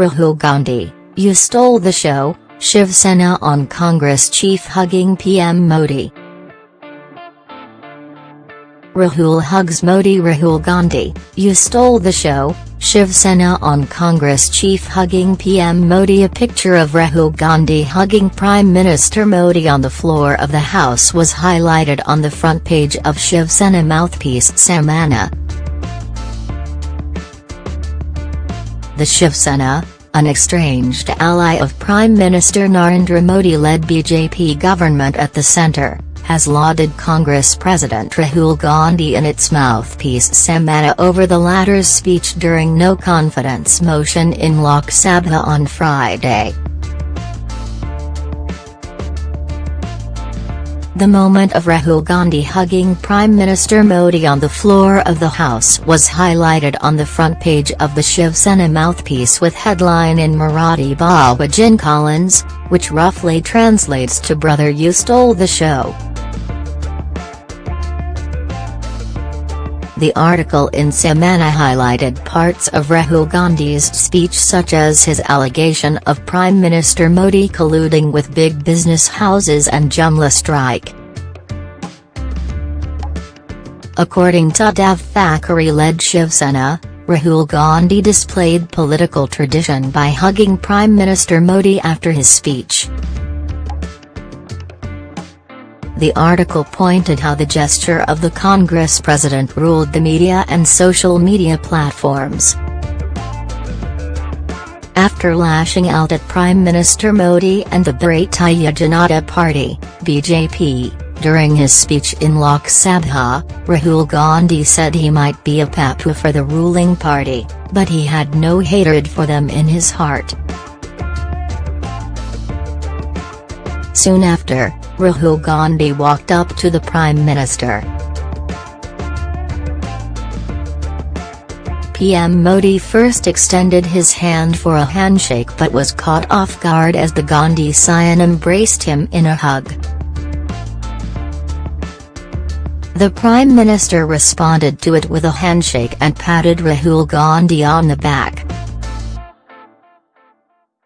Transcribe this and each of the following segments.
Rahul Gandhi, you stole the show, Shiv Sena on Congress chief hugging PM Modi. Rahul hugs Modi Rahul Gandhi, you stole the show, Shiv Sena on Congress chief hugging PM Modi A picture of Rahul Gandhi hugging Prime Minister Modi on the floor of the House was highlighted on the front page of Shiv Sena mouthpiece Samana. The Shiv Sena, an estranged ally of Prime Minister Narendra Modi-led BJP government at the centre, has lauded Congress President Rahul Gandhi in its mouthpiece Samana over the latter's speech during no confidence motion in Lok Sabha on Friday. The moment of Rahul Gandhi hugging Prime Minister Modi on the floor of the House was highlighted on the front page of the Shiv Sena mouthpiece with headline in Marathi Babajan Collins, which roughly translates to Brother you stole the show. The article in Samana highlighted parts of Rahul Gandhi's speech such as his allegation of Prime Minister Modi colluding with big business houses and Jumla strike. According to Uddhav Thackeray-led Shiv Sena, Rahul Gandhi displayed political tradition by hugging Prime Minister Modi after his speech. The article pointed how the gesture of the Congress president ruled the media and social media platforms. After lashing out at Prime Minister Modi and the Bharatiya Janata Party, BJP, during his speech in Lok Sabha, Rahul Gandhi said he might be a Pappu for the ruling party, but he had no hatred for them in his heart. Soon after, Rahul Gandhi walked up to the Prime Minister. PM Modi first extended his hand for a handshake but was caught off guard as the Gandhi scion embraced him in a hug. The Prime Minister responded to it with a handshake and patted Rahul Gandhi on the back.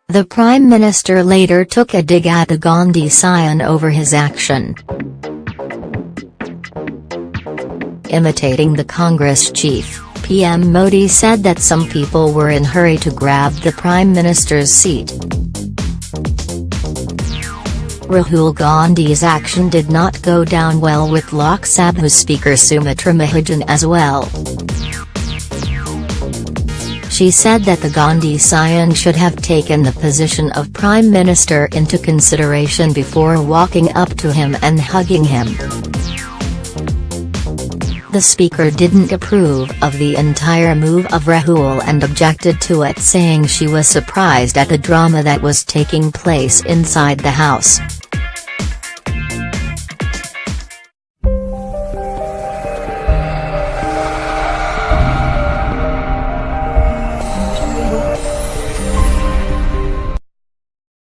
The Prime Minister later took a dig at the Gandhi scion over his action. Imitating the Congress chief, PM Modi said that some people were in hurry to grab the Prime Minister's seat. Rahul Gandhi's action did not go down well with Lok Sabha Speaker Sumitra Mahajan as well. She said that the Gandhi scion should have taken the position of Prime Minister into consideration before walking up to him and hugging him. The speaker didn't approve of the entire move of Rahul and objected to it saying she was surprised at the drama that was taking place inside the house.